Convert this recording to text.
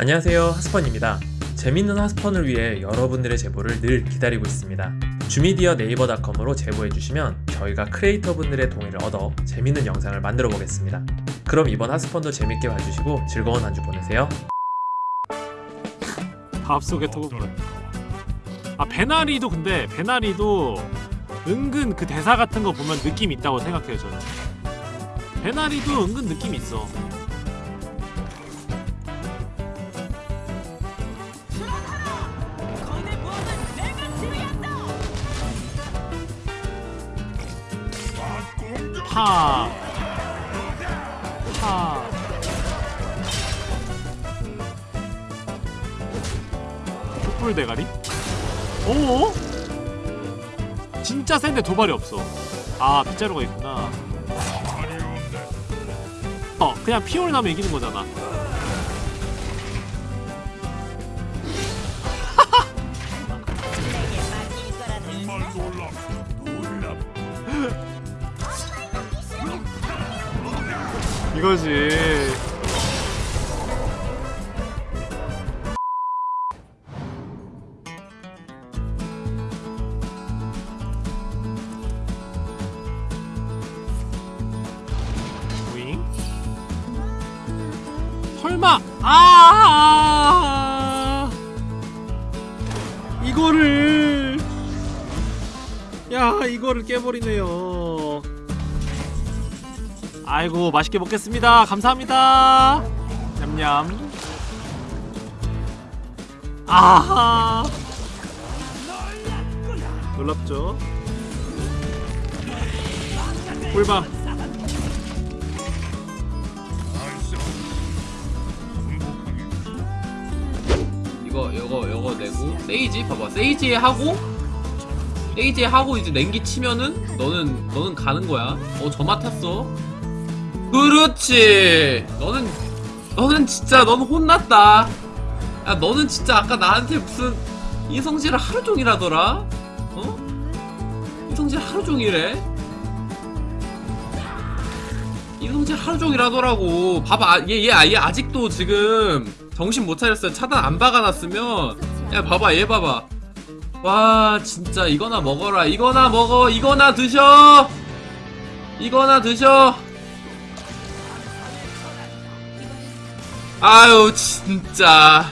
안녕하세요 하스펀입니다. 재밌는 하스펀을 위해 여러분들의 제보를 늘 기다리고 있습니다. 주미디어 네이버닷컴으로 제보해주시면 저희가 크리에이터 분들의 동의를 얻어 재밌는 영상을 만들어 보겠습니다. 그럼 이번 하스펀도 재밌게 봐주시고 즐거운 한 주 보내세요. 밥 속의 토그볼 아 베나리도 근데 베나리도 은근 그 대사 같은 거 보면 느낌 있다고 생각해요 저는. 베나리도 은근 느낌 있어 파. 파. 촛불 대가리? 오? 진짜 센데 도발이 없어. 아 빗자루가 있구나. 어 그냥 피올 나면 이기는 거잖아. 이거지. 윙. 설마 아 이거를 야 이거를 깨버리네요. 아이고 맛있게 먹겠습니다. 감사합니다. 냠냠. 아하. 놀랍죠? 꿀밤. 이거 이거 이거 내고 세이지 봐봐 세이지 하고 세이지 하고 이제 냉기 치면은 너는 너는 가는 거야 어 저 맡았어 그렇지. 너는 너는 진짜 너는 혼났다. 야 너는 진짜 아까 나한테 무슨 이성질을 하루 종일 하더라? 어? 이성질 하루 종일 해? 이성질 하루 종일 하더라고. 봐봐 얘 얘 얘 아직도 지금 정신 못 차렸어요. 차단 안 박아놨으면. 야 봐봐 얘 봐봐. 와 진짜 이거나 먹어라. 이거나 먹어. 이거나 드셔. 이거나 드셔 아유 진짜